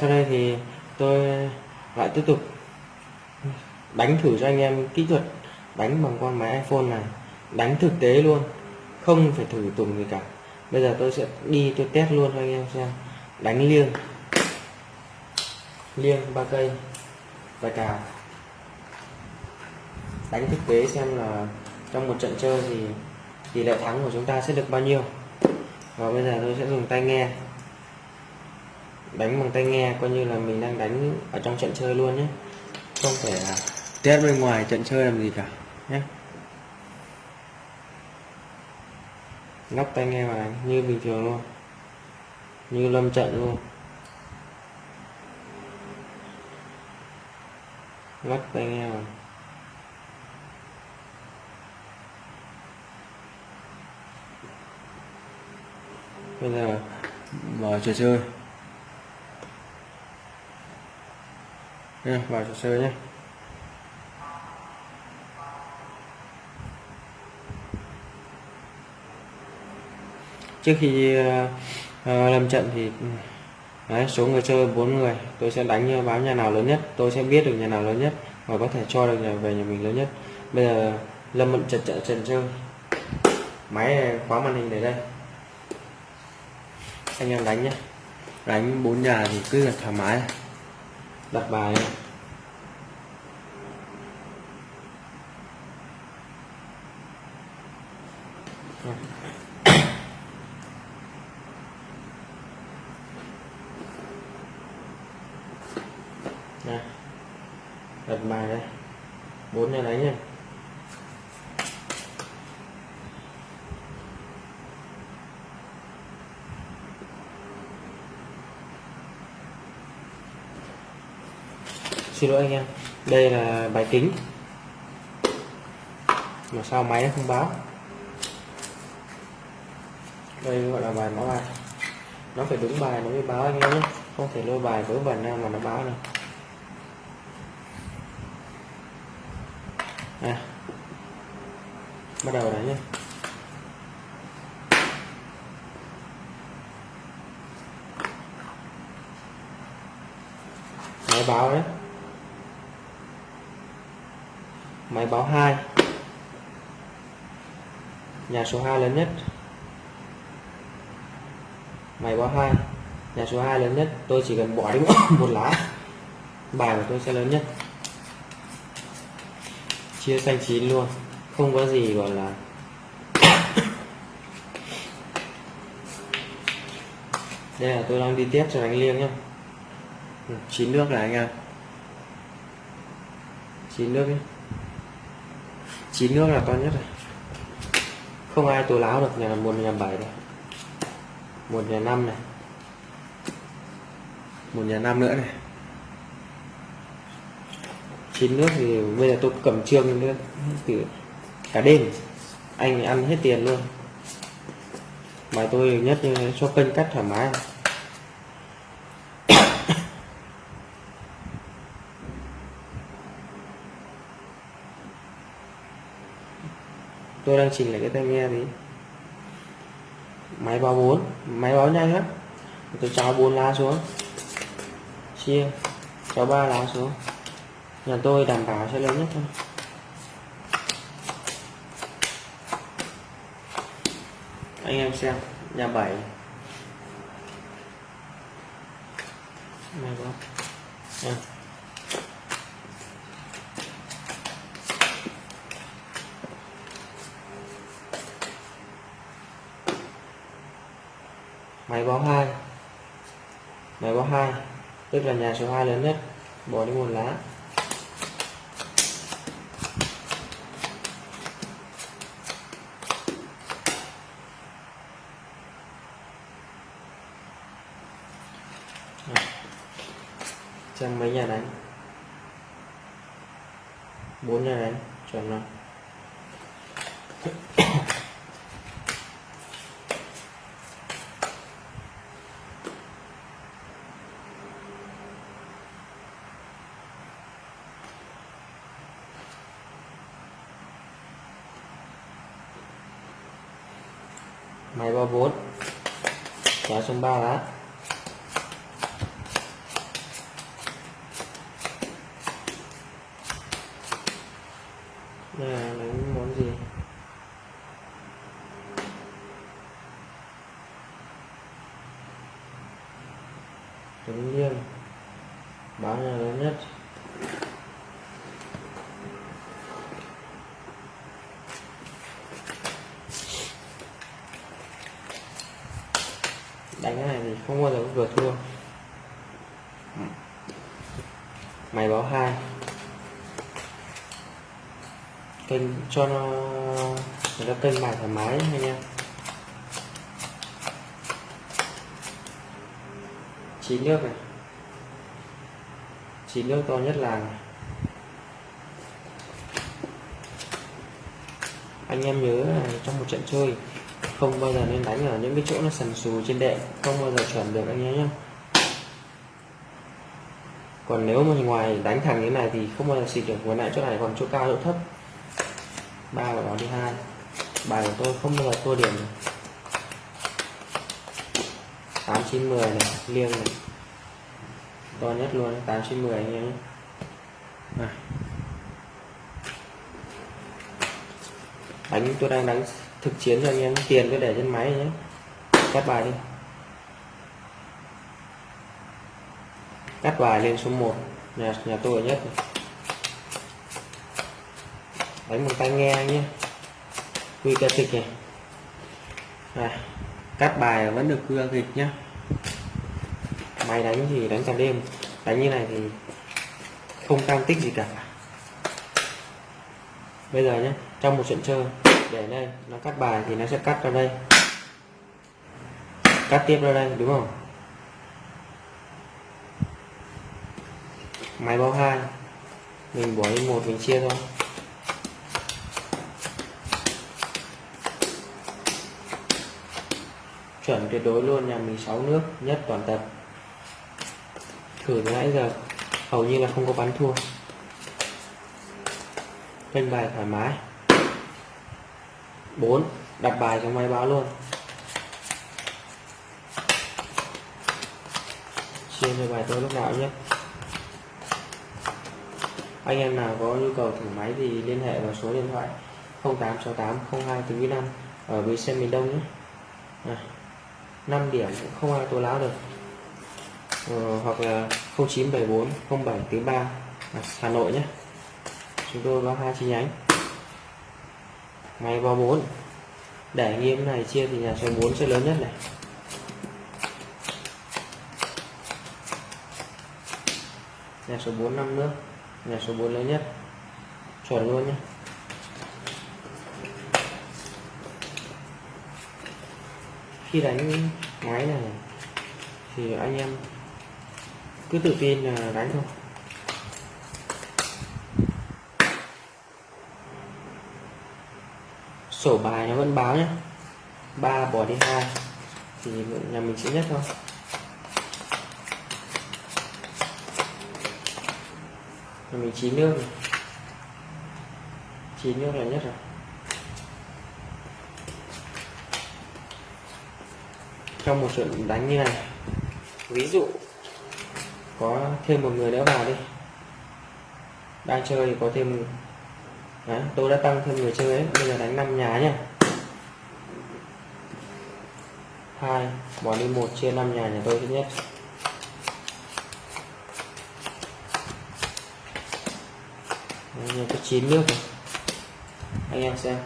sau đây thì tôi lại tiếp tục đánh thử cho anh em kỹ thuật đánh bằng con máy iPhone này. Đánh thực tế luôn, không phải thử tùng gì cả. Bây giờ tôi sẽ đi tôi test luôn cho anh em xem. Đánh liêng. Liêng ba cây và cào. Đánh thực tế xem là trong một trận chơi thì tỷ lệ thắng của chúng ta sẽ được bao nhiêu. Và bây giờ tôi sẽ dùng tai nghe đánh bằng tay nghe, coi như là mình đang đánh ở trong trận chơi luôn nhé. Không phải là test bên ngoài trận chơi làm gì cả nhé. Lắp tai nghe vào đánh, như bình thường luôn. Như lâm trận luôn. Lắp tai nghe vào. Bây giờ, mở trò chơi. Vào trò chơi nhé. Trước khi uh, lâm trận thì ừ, đấy, số người chơi bốn người tôi sẽ đánh ờ, báo nhà nào lớn nhất tôi sẽ biết được nhà nào lớn nhất và có thể cho được nhà về nhà mình lớn nhất. Bây giờ lâm mận trận trận trận chơi. Máy khóa màn hình để đây. Anh em đánh nhé đánh bốn nhà thì cứ là thoải mái đặt bài Nè. đặt bài đây bốn nhà đánh nha. Xin lỗi anh em. Đây là bài kính, mà sao máy nó không báo? Đây gọi là bài báo bài. Nó phải đúng bài nó mới báo anh em nhé. Không thể lôi bài vớ vẩn nào mà nó báo được. À. Bắt đầu đấy nhé. Máy báo đấy. Máy báo 2 nhà số 2 lớn nhất. Máy báo 2 nhà số 2 lớn nhất. Tôi chỉ cần bỏ đi một lá. Bài của tôi sẽ lớn nhất. Chia xanh chín luôn. Không có gì gọi là đây là tôi đang đi tiếp cho đánh liêng nhá. Ừ, chín nước này anh em. Chín nước nhé chín nước là to nhất rồi. Không ai tố láo được, nhà một, nhà bảy này. Một, nhà năm này. Một, nhà năm nữa này. Chín nước thì bây giờ tôi cầm trương nữa. Thì cả đêm, anh ăn hết tiền luôn. Mà tôi nhất cho kênh cắt thoải mái. Tôi đang chỉnh lại cái tai nghe thì máy báo 4 máy báo nhanh lắm. Tôi cháo bốn lá xuống. Chia cháo ba lá xuống. Nhà tôi đảm bảo sẽ lớn nhất thôi. Anh em xem, nhà 7 này có à. Máy báo 2 máy báo 2 tức là nhà số 2 lớn nhất. Bỏ đi một lá. Xem mấy nhà đánh? Bốn nhà đánh, chuẩn rồi. máy 34 kéo xuống 3 lá đây là đánh món gì? Kênh, cho nó người ta kênh bài thoải mái anh em chín nước này. Chín nước to nhất làng này. anh em nhớ là trong một trận chơi, không bao giờ nên đánh ở những cái chỗ nó sần sù trên đệm không bao giờ chuẩn được anh em nhé còn nếu mà ngoài đánh thẳng như này thì không bao giờ xịt được, vừa nãy chỗ này còn chỗ cao, chỗ thấp ba của nó đi hai. Bài của tôi không bao giờ thua điểm này. 8 9 10 này, liêng này. To nhất luôn 8 9 10 anh em này đánh, tôi đang đánh thực chiến cho anh em, tiền tôi để trên máy nhé. Cắt bài đi. Cắt bài lên số 1 nhà nhà tôi nhất này đánh bằng tay nghe nhé. Quy ca kịch này. À, cắt bài vẫn được quy ca kịch nhá máy đánh thì đánh cả đêm. Đánh như này thì không tăng tích gì cả. Bây giờ nhé trong một trận chơi để đây nó cắt bài thì nó sẽ cắt ra đây. Cắt tiếp ra đây đúng không? Máy báo hai mình bỏ đi một mình chia thôi. Chuẩn tuyệt đối luôn nhà mình 6 nước nhất toàn tập. Thử từ nãy giờ hầu như là không có bắn thua. Kênh bài thoải mái. 4 đặt bài trong máy báo luôn. Chia cho bài tôi lúc nào nhé. Anh em nào có nhu cầu thử máy thì liên hệ vào số điện thoại 0868 02 từ 5 ở bến xe miền Đông nhé. À, 5 điểm cũng không ai tố láo được. Ờ, hoặc là 0974 07 thứ 3 à, Hà Nội nhé. Chúng tôi có hai chi nhánh. Máy vào 4 để nghiêm này chia thì nhà số 4 sẽ lớn nhất này. Nhà số 4 năm nữa nhà số 4 lớn nhất. Chuẩn luôn nhé. Khi đánh máy này thì anh em cứ tự tin là đánh thôi. Sổ bài nó vẫn báo nhé ba bỏ đi hai thì nhà mình sẽ nhất thôi. Nhà mình chín nước chín nước là nhất rồi. Trong một trận đánh như này. Ví dụ có thêm một người nữa vào đi. Đang chơi thì có thêm Đấy, tôi đã tăng thêm người chơi ấy bây giờ đánh 5 nhà nhé hai bỏ đi một chia 5 nhà nhà tôi thứ nhất. Đấy, có 9 nước anh em xem.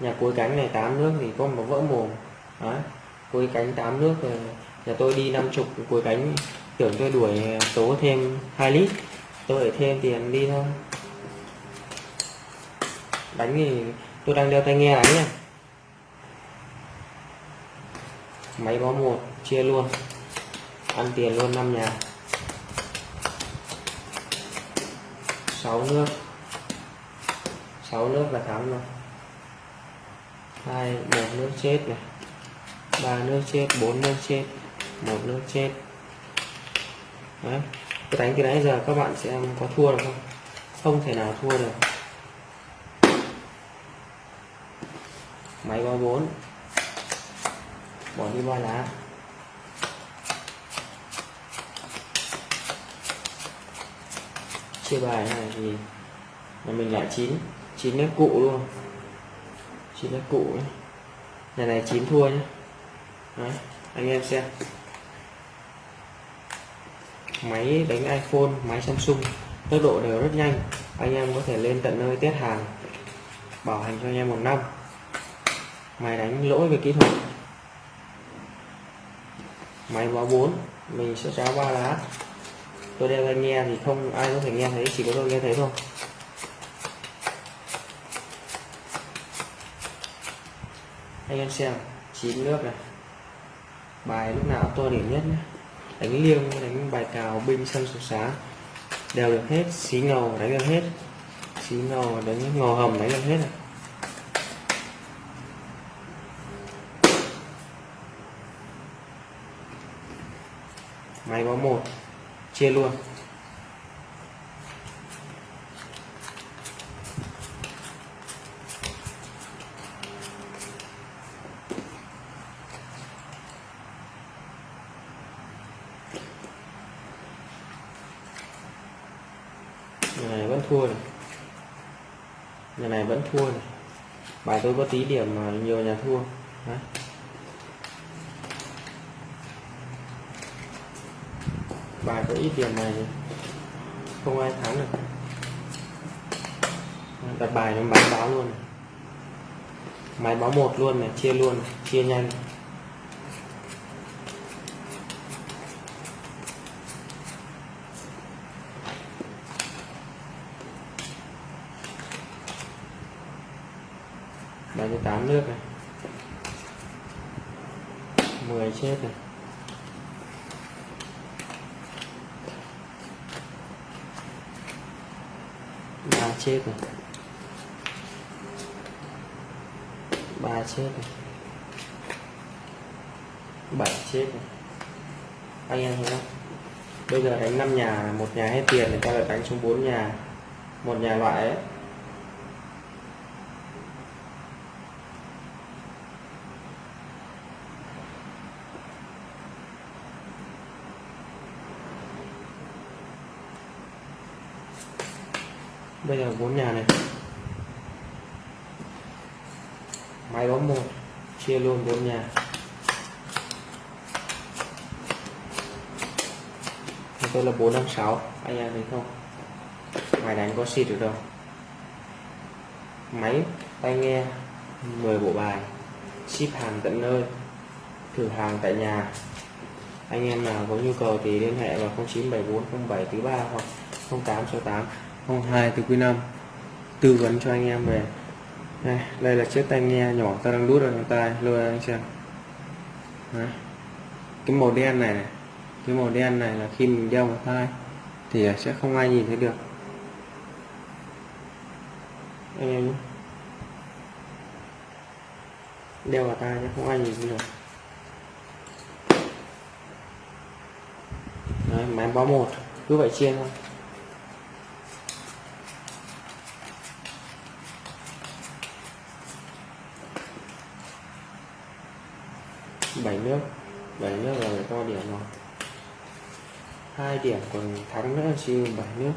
Nhà cuối cánh này 8 nước thì có một vỡ mồm. Đấy, cuối cánh 8 nước rồi nhà tôi đi 50 cuối cánh, tưởng tôi đuổi số thêm 2 lít. Tôi để thêm tiền đi thôi. Đánh thì tôi đang đeo tai nghe đánh nha. Máy báo một, chia luôn. Ăn tiền luôn năm nhà. 6 nước. 6 nước là thắng rồi. Hai, một nước chết này ba nước chết, bốn nước chết, một nước chết. Đấy. cái đánh từ nãy giờ các bạn sẽ có thua được không? Không thể nào thua được. Máy báo bốn bỏ đi ba lá. Chia bài này thì là mình lại chín chín nét cụ luôn. Chín nét cụ nhé nhà này chín thua nhé Đấy, anh em xem. Máy đánh iPhone máy Samsung tốc độ đều rất nhanh. Anh em có thể lên tận nơi test hàng bảo hành cho anh em một năm. Máy đánh lỗi về kỹ thuật. Máy báo 4 mình sẽ cháo ba lá. Tôi đeo tai nghe thì không ai có thể nghe thấy chỉ có tôi nghe thấy thôi. Anh em xem chín nước này bài lúc nào to điểm nhất nhé. Đánh liêng, đánh bài cào, binh sân sục xá. Đều được hết, xí ngầu, đánh được hết. Xí ngầu, đánh ngò hầm, đánh được hết này. Máy báo một, chia luôn. thua này nhà này vẫn thua này bài tôi có tí điểm mà nhiều nhà thua Đấy. bài có ít điểm này không ai thắng được đặt bài nó máy báo luôn này. máy báo một luôn này, chia luôn này. chia nhanh này. 8 nước này. 10 chết này. Ba chết này. Ba chết này. Bảy chết này. Anh em thấy không? Bây giờ đánh 5 nhà, một nhà hết tiền thì ta lại đánh xuống 4 nhà. Một nhà loại ấy. Bây giờ bốn nhà này. Máy bóng một, chia luôn bốn nhà. Tôi là bốn năm sáu, anh em thấy không? Máy đánh có xịt được đâu. Máy tai nghe 10 bộ bài. Ship hàng tận nơi, thử hàng tại nhà. Anh em nào có nhu cầu thì liên hệ vào 097407 thứ ba hoặc 0868 02 từ quý 5 tư vấn cho anh em về. Đây, đây là chiếc tai nghe nhỏ ta đang đút ở trong tai. Lôi anh xem. Đấy. cái màu đen này, này. Cái màu đen này là khi mình đeo vào tai thì sẽ không ai nhìn thấy được. Anh em đeo vào tai chứ không ai nhìn thấy được. Đấy, máy báo một. Cứ vậy chia thôi. 7 nước. 7 nước là phải to điểm rồi hai điểm, còn thắng nữa siêu 7 nước.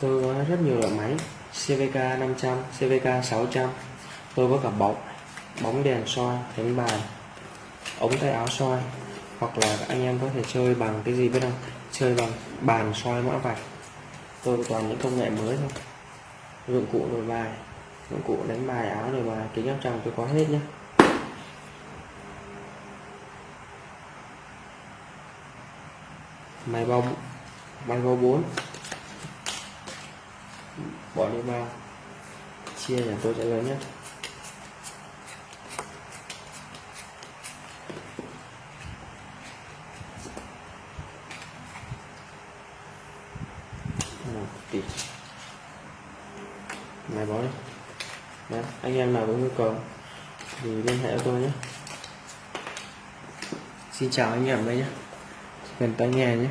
Tôi có rất nhiều loại máy CVK 500 CVK 600 tôi có cả bóng bóng đèn soi đánh bài, ống tay áo soi. Hoặc là anh em có thể chơi bằng cái gì biết không? Chơi bằng bàn soi mã vạch tôi toàn những công nghệ mới thôi. Dụng cụ đổi bài. Dụng cụ đánh bài, áo đổi bài, kính áp tròng, tôi có hết nhé máy bao máy bao 4 bỏ đi bao chia nhà tôi sẽ lớn nhất một tỷ này bỏ đi Đấy, anh em nào có nhu cầu thì liên hệ với tôi nhé. Xin chào anh em đây nhé. Cần tai nghe nhé.